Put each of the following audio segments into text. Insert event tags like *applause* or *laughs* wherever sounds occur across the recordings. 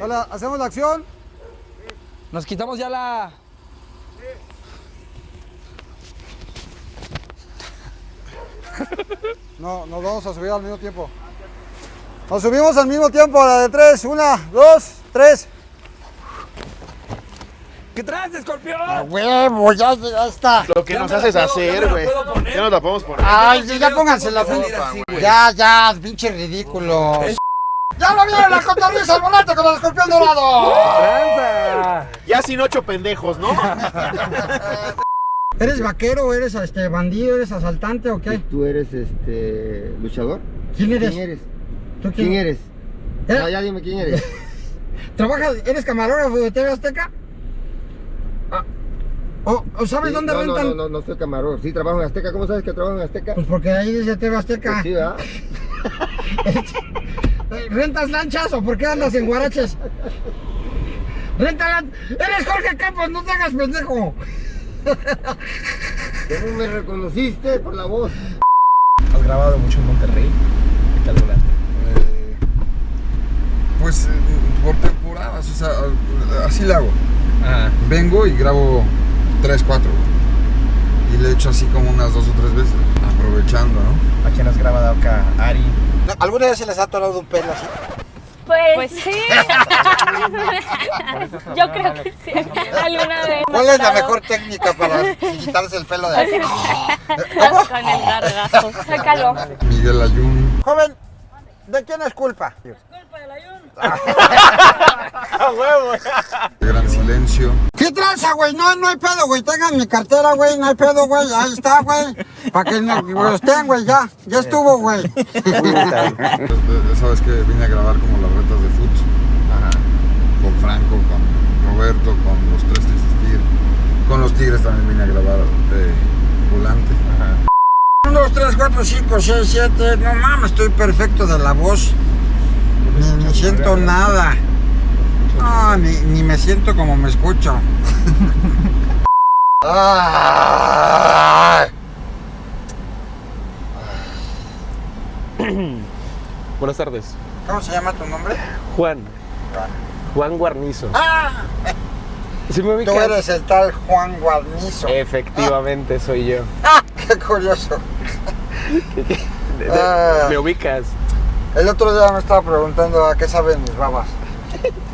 Hola, ¿hacemos la acción? Nos quitamos ya la... *laughs* No, nos vamos a subir al mismo tiempo. Nos subimos al mismo tiempo, a la de tres. Una, dos, tres. ¿Qué traes, escorpión? A huevo, ya, ya está. Lo que Ya nos haces puedo- hacer, ya güey. puedo poner. Ya nos la podemos poner. Ay, ya, ya pónganse la así, güey. Ya, ya, pinche ridículo. ¡Ya lo vieron la cotorriza al volante con el escorpión dorado! ¡Tranza! Ya sin ocho pendejos, ¿no? ¿Eres vaquero, eres este bandido, eres asaltante o qué? ¿Tú eres este luchador? ¿Quién eres? ¿Quién eres? ¿Tú ¿Quién eres? ¿Eh? Ya, ya dime quién eres. *laughs* ¿Trabajas, eres camarógrafo de TV Azteca? Ah, ¿O, o sabes Sí, dónde no, rentan? No, no, no, no soy camarógrafo. Sí, trabajo en Azteca. ¿Cómo sabes que trabajo en Azteca? Pues porque ahí dice TV Azteca. Pues sí, ¿verdad? *laughs* ¿Rentas lanchas o por qué andas en guaraches? Renta lan... Eres Jorge Campos, no te hagas pendejo. *laughs* ¿Cómo me reconociste? Por la voz. ¿Has grabado mucho en Monterrey? ¿Qué tal volaste? Eh, pues eh, por temporadas, o sea, así le hago. Ajá. Vengo y grabo 3, 4. Y le echo así como unas dos o tres veces, aprovechando, ¿no? ¿A quién has grabado acá? Ari. ¿Alguna vez se les ha atorado un pelo así? Pues, sí. *laughs* Yo creo que sí. Alguna vez. ¿Cuál es la mejor técnica para quitarse el pelo de aquí? *laughs* Con el gargajo. Sácalo. Miguel Ayun, Joven, ¿de quién es culpa? *laughs* Gran Silencio. ¿Qué tranza, güey? No, no hay pedo, güey. Tengan mi cartera, güey. No hay pedo, güey. Ahí está, güey. Para que no, güey, estén, güey. Ya, ya estuvo, güey. Sabes que vine a grabar como las retas de foot. Con Franco, con Roberto, con los tres Tristes Tigres. Con los Tigres también vine a grabar de volante. 1, 2, 3, 4, 5, 6, 7. No mames, estoy perfecto de la voz. Ni siento nada. No, ni, ni me siento como me escucho. *laughs* Buenas tardes. ¿Cómo se llama tu nombre? Juan. Juan Guarnizo. Ah, ¿Sí me ubicas? tú eres el tal Juan Guarnizo. Efectivamente, soy yo. *laughs* Ah, qué curioso. Ah. ¿Me ubicas? El otro día me estaba preguntando a qué saben mis babas. *laughs*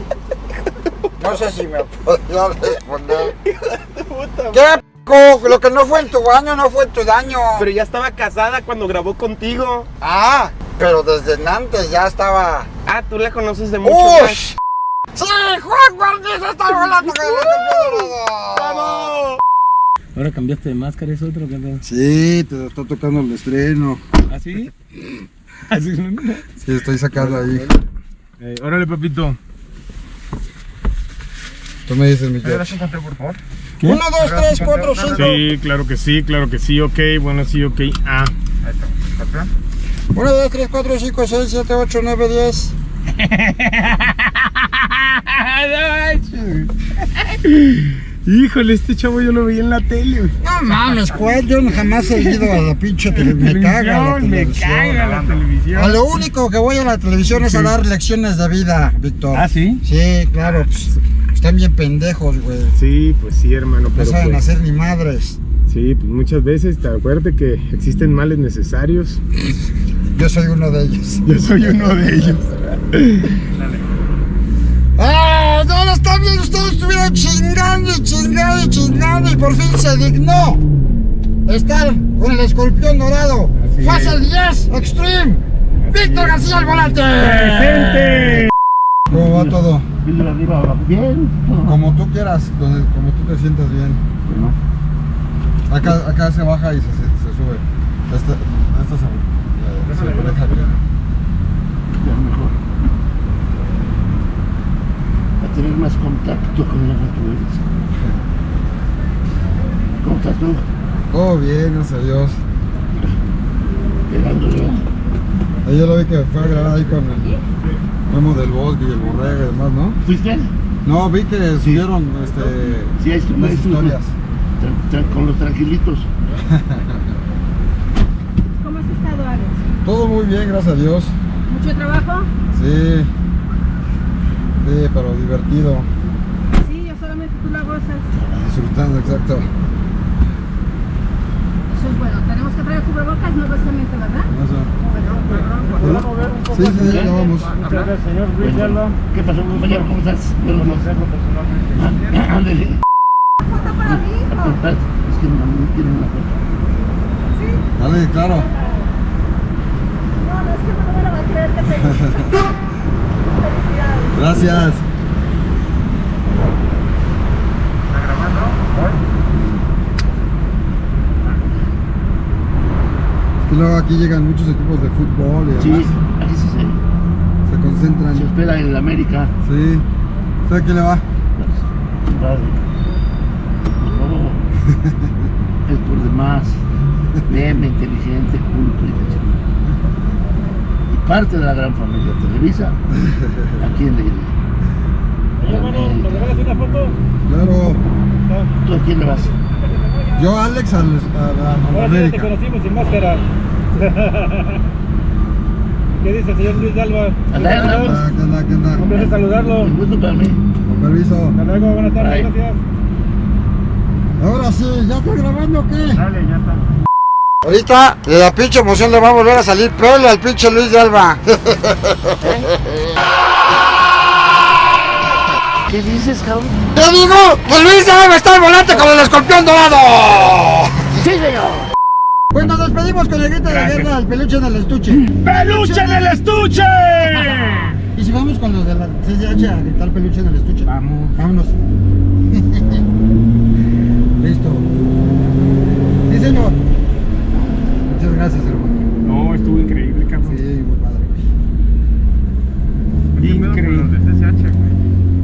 No sé si me podía responder. *laughs* ¿Qué p***? Lo que no fue en tu baño no fue en tu daño. Pero ya estaba casada cuando grabó contigo. Ah, pero desde antes ya estaba. Ah, tú la conoces de mucho ¡Ush! ¡Sí! ¡Juan Guarnizo está volando! ¡Vamos! Ahora cambiaste de máscara, es otro que Sí, te está tocando el estreno. ¿Ah, sí? Así *laughs* no. Sí, estoy sacando ahí. Eh, órale, papito. Tú me dices, mi George. Uno, dos, tres, cuatro, cinco. Sí, claro que sí, claro que sí, ok, bueno, sí, ok. Ah. Uno, dos, tres, cuatro, cinco, seis, siete, ocho, nueve, diez. *laughs* Híjole, este chavo yo lo vi en la tele. güey. No mames, ¿cuál? Yo jamás he ido a la pinche *laughs* televisión. Me caga la Televisión, me caga la televisión. A lo único que voy a la televisión es a dar lecciones de vida, Víctor. ¿Ah, sí? Sí, claro. pues, están bien pendejos, güey. Sí, pues sí, hermano, No pero saben pues, hacer ni madres. sí, pues muchas veces, te acuérdate que existen males necesarios. Yo soy uno de ellos. *laughs* Yo soy uno de ellos. *laughs* ¡Ah! No, no está bien. Ustedes estuvieron chingando y chingando y chingando y por fin se dignó estar con el escorpión dorado. Así Fase 10 Extreme. Víctor García al volante. ¡Presente! ¿Cómo va todo? Bien. Como tú quieras, donde, como tú te sientas bien. Acá, acá se baja y se, se, se sube. Esta, esta se, eh, se deja aquí. mejor. A tener más contacto con la naturaleza. ¿Cómo estás tú? Oh, bien, gracias a Dios. Ya. Ahí yo lo vi que fue a grabar ahí con el Memo del Bosque y el Borrega y demás, ¿no? ¿Fuiste? No, vi que subieron este, Sí, unas historias. Con los tranquilitos. *laughs* ¿Cómo has estado, Alex? Todo muy bien, gracias a Dios. ¿Mucho trabajo? Sí. Sí, pero divertido. Sí, yo solamente tú la gozas. Disfrutando, exacto. Es bueno. Tenemos que traer cubrebocas, no precisamente, ¿verdad? Eso. Sí, sí, ya vamos. ¿Qué pasó, compañero? ¿Cómo estás? Buenos días. Ah, *clears throat* Ándale. Foto para mí, hijo. Espérate, Es que no quieren una foto. Dale, claro. No, no, es que no me lo va a creer que te *laughs* Felicidades. Gracias. Que luego aquí llegan muchos equipos de fútbol y Sí, demás. aquí sí se, Se concentran. se espera en el América. Sí. ¿Usted a quién le va? Su padre. No, *laughs* es por demás meme, inteligente, culto y chingada. Y parte de la gran familia Televisa, ¿a quién le iré? América. Claro. ¿Tú a quién le vas? Yo, Alex, al, a, a, a América. sin máscara. *laughs* ¿Qué dice el señor Luis andá, Ah, ¿Qué onda? ¿Qué onda? Un placer saludarlo. Un gusto para mí. Con permiso. Hasta luego, buenas tardes, Bye. gracias. Ahora sí, ¿ya está grabando o qué? Dale, ya está. Ahorita de la pinche emoción le va a volver a salir prole al pinche Luis de Alba. *laughs* *laughs* ¿Qué dices, cabrón? ¡Te digo! ¡Que Luis de Alba está al volante con el escorpión dorado! ¡Sí, señor! Pues nos despedimos con el grito de guerra al peluche en el estuche. ¡Peluche en el estuche! *laughs* ¿Y si vamos con los de la CCH a gritar peluche en el estuche? Vamos. Vámonos. *laughs* Listo. Sí, señor. Muchas gracias, hermano. No, estuvo increíble, cabrón. Sí, muy padre. Increíble.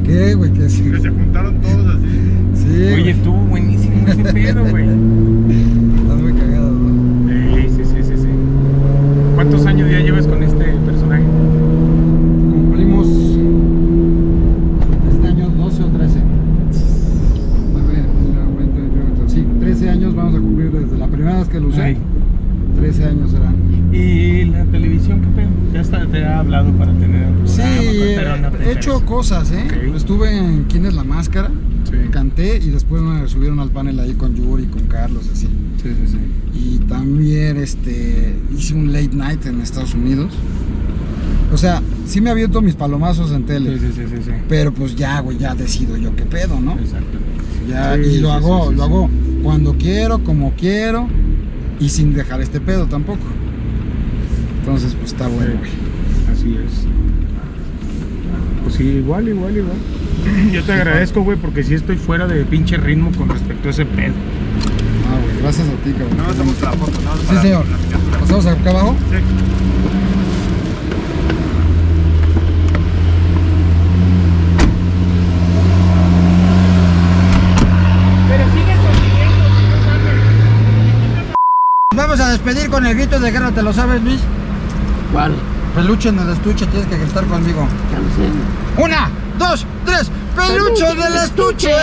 ¿Qué, güey? ¿Qué sí? se juntaron todos así. Sí, Oye, estuvo buenísimo ese *laughs* pedo, güey. Están muy cagados, ¿no? Sí, sí, sí, sí, sí. ¿Cuántos años ya llevas con este personaje? Cumplimos este año 12 o 13. A ver, mira, 20, 21, 22. Sí, 13 años vamos a cumplir desde la primera vez que lo usé. Ay. 13 años serán. ¿Y la televisión qué pedo? Ya hasta te ha hablado para tener un Sí, programa, pero no te he hecho interesa. Cosas, ¿eh? Estuve en ¿Quién es la máscara? Sí. Canté y después me subieron al panel ahí con Yuri, con Carlos, así. Sí, sí, sí. Y también este, hice un late night en Estados Unidos. O sea, sí me aviento mis palomazos en tele. Sí, sí, sí, sí. Pero pues ya, güey, ya decido yo qué pedo, ¿no? Exactamente. Ya, Sí, y lo hago, lo hago cuando quiero, como quiero y sin dejar este pedo tampoco. Entonces, pues está bueno, güey. Así es. Sí, igual, igual, igual. *laughs* Yo te agradezco, güey, porque sí estoy fuera de pinche ritmo con respecto a ese pedo. Ah, güey, gracias a ti, cabrón. No, hacemos la foto, ¿no? Sí, señor. ¿Pasamos acá abajo? Sí. Vamos a despedir con el grito de guerra, ¿te lo sabes, Luis? ¿Cuál? Peluche en el estuche, tienes que gritar conmigo. Una, dos, tres. ¡Peluche en el estuche!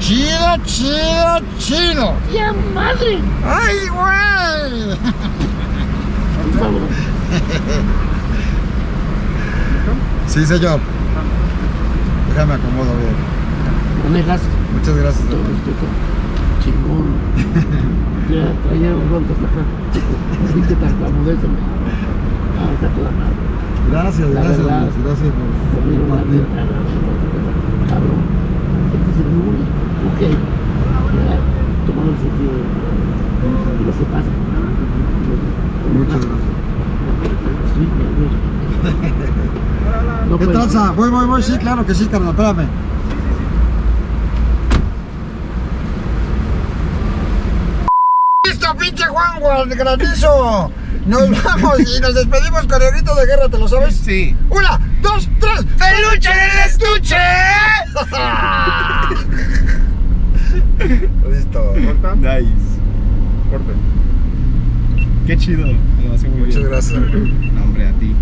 chido, chido, chido. ¡Ya madre! ¡Ay, güey! Por favor. Sí, señor. Déjame acomodo bien. Muchas gracias. respeto. Chingón. *laughs* Ya traía un ronco hasta acá. Sí que tartamudez, hombre. Ah, está toda madre. Gracias, La gracias, verdad. Gracias por compartir. Cabrón. Este es el número. Ok. Ya, tomando el sentido de lo que pasa. Muchas gracias. Nervioso. *laughs* No ¿Qué tranza? Voy, voy, voy, sí, claro que sí, carnal, espérame. ¡Listo, pinche Juan, el granizo! Nos vamos y nos despedimos con el grito de guerra, ¿te lo sabes? Sí. Una, dos, tres. ¡Peluche en el estuche! *laughs* Listo. Nice. Corta. Qué chido. Lo hace muy Muchas bien. gracias. No, hombre, a ti.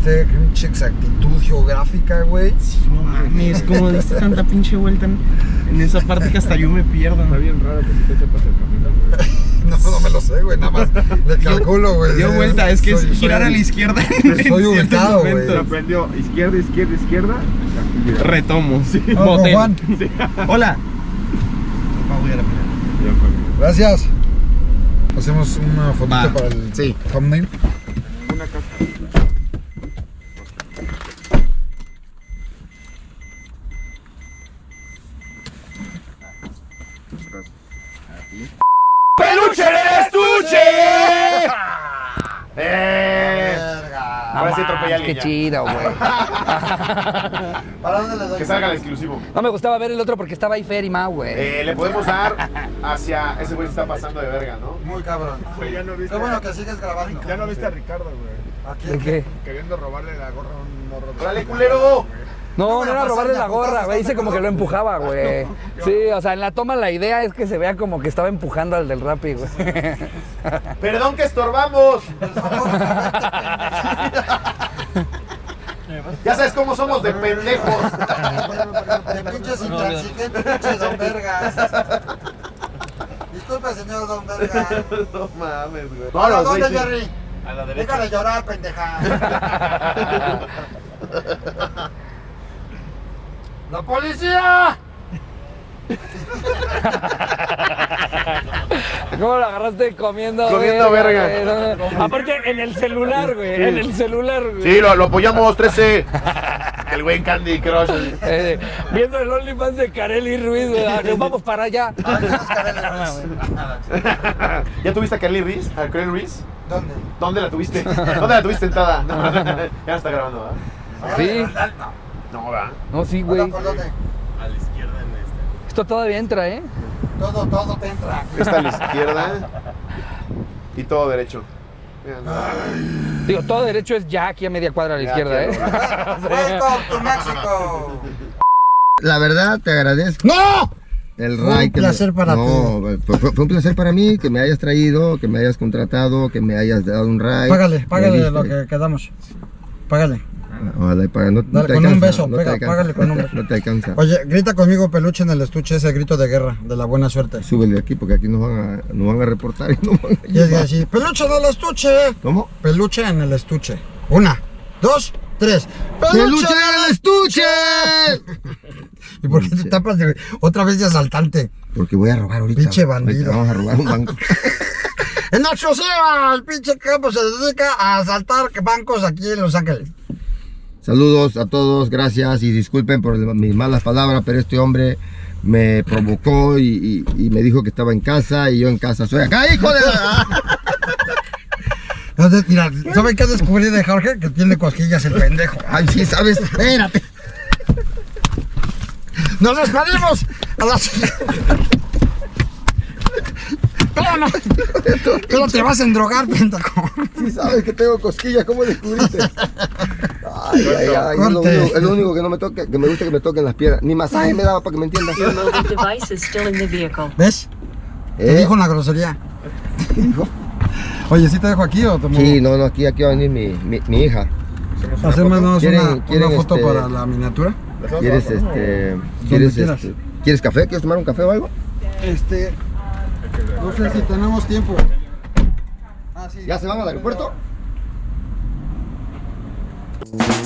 Este, qué pinche exactitud geográfica, güey. No mames, como diste tanta pinche vuelta en, en esa parte que hasta yo me pierdo. Está bien raro que si te sepas el camino, güey. *laughs* No, no me lo sé, güey, nada más le calculo, güey. Dio vuelta, es que es girar soy- a la izquierda. Soy ubicado, güey. Aprendió izquierda, izquierda, izquierda. Retomo. Con Motel. Juan. Hola. Gracias. Hacemos una fotito Va. para el Sí. thumbnail. Una casa. ¡Peluche del estuche! ¡Eh! Qué ya. chido, güey. *laughs* ¿Para dónde le doy? Que salga el exclusivo. No me gustaba ver el otro porque estaba ahí Fer y Mau, güey. Eh, le podemos dar hacia. Ese güey se está pasando de verga, ¿no? Muy cabrón. Güey, ya no viste. Qué bueno que sigues grabando. Ya no viste a Ricardo, güey. ¿A ¿De quién? qué? Queriendo robarle la gorra a un morro. de- ¡Órale, culero! No, no era robarle la gorra, güey. Dice ¿estás como que lo empujaba, *laughs* güey. Sí, o sea, en la toma la idea es que se vea como que estaba empujando al del Rappi, güey. ¡Perdón que estorbamos! *laughs* *laughs* ya sabes cómo somos de pendejos. De pinches intransigentes, pinche don Vergas. Disculpe, señor don Vergas. no mames, güey. ¿A los dónde, sí. Jerry? A la derecha. Déjale llorar, pendeja. *laughs* ¡La policía! *laughs* ¿Cómo lo agarraste comiendo? Comiendo verga. güey? No, no. Aparte, en el celular, güey. En el celular, güey. Sí, lo, lo apoyamos 13. *laughs* El güey en Candy Crush. Eh, viendo el OnlyFans de Kareli Ruiz, güey. Ah, nos Vamos para allá. *laughs* ¿Ya tuviste a Kelly Reese? ¿A Reese? ¿Dónde? ¿Dónde la tuviste? *laughs* ¿Dónde la tuviste sentada? ya no está grabando, ¿verdad? Sí. No, ¿verdad? No, sí, güey. ¿Por dónde? Esto todavía entra, ¿eh? Todo, todo te entra. Está a la izquierda. Y todo derecho. Digo, todo derecho es ya aquí a media cuadra a la Ya, izquierda, ¿eh? *laughs* Welcome to. La verdad, te agradezco. ¡No! El Fue un me- placer para no, Fue, fue- fue un placer para mí que me hayas traído, que me hayas contratado, que me hayas dado un ride. Págale, págale lo que quedamos. Págale. Ojalá y paga, no, no Dale, te con un beso, no pega, alcanza, págale con un beso. No te alcanza. Oye, grita conmigo peluche en el estuche, ese grito de guerra, de la buena suerte. Súbele aquí porque aquí nos van a, nos van a reportar y nos van a Y es así, peluche en el estuche. ¿Cómo? Peluche en el estuche. Una, dos, tres. ¡Peluche en el estuche! *laughs* ¿Y por qué te tapas de otra vez de asaltante? Porque voy a robar ahorita. Pinche Ahorita bandido. Vamos a robar un banco. *laughs* En exclusiva, el pinche campo se dedica a asaltar bancos aquí en Los Ángeles. Saludos a todos, gracias y disculpen por mis malas palabras, pero este hombre me provocó y, y- y me dijo que estaba en casa y yo en casa soy acá, hijo de la... *laughs* Entonces, Mira, ¿saben qué descubrí de Jorge? Que tiene cosquillas el pendejo. Ay, sí, ¿sabes? Espérate. Nos despedimos a las... Pero te vas a endrogar, pendejo. Sí, sabes que tengo cosquillas, ¿cómo descubriste? Ay, ay, ay, es lo, es lo único que no me toca, que me gusta que me toquen las piernas. Ni masaje me daba para que me entiendas. ¿Ves? Te ¿Eh? dijo una grosería. ¿Qué dijo? Oye, ¿sí te dejo aquí o te muevo? Sí, no, no, aquí, aquí va a venir mi, mi, mi hija. Hacemos una, ¿Quieren- una quieren, foto este, para la miniatura. ¿Quieres, este, quieres, este, ¿quieres café? ¿Quieres tomar un café o algo? Este. No sé si tenemos tiempo. Ah, sí. ¿Ya se van al aeropuerto? Bye.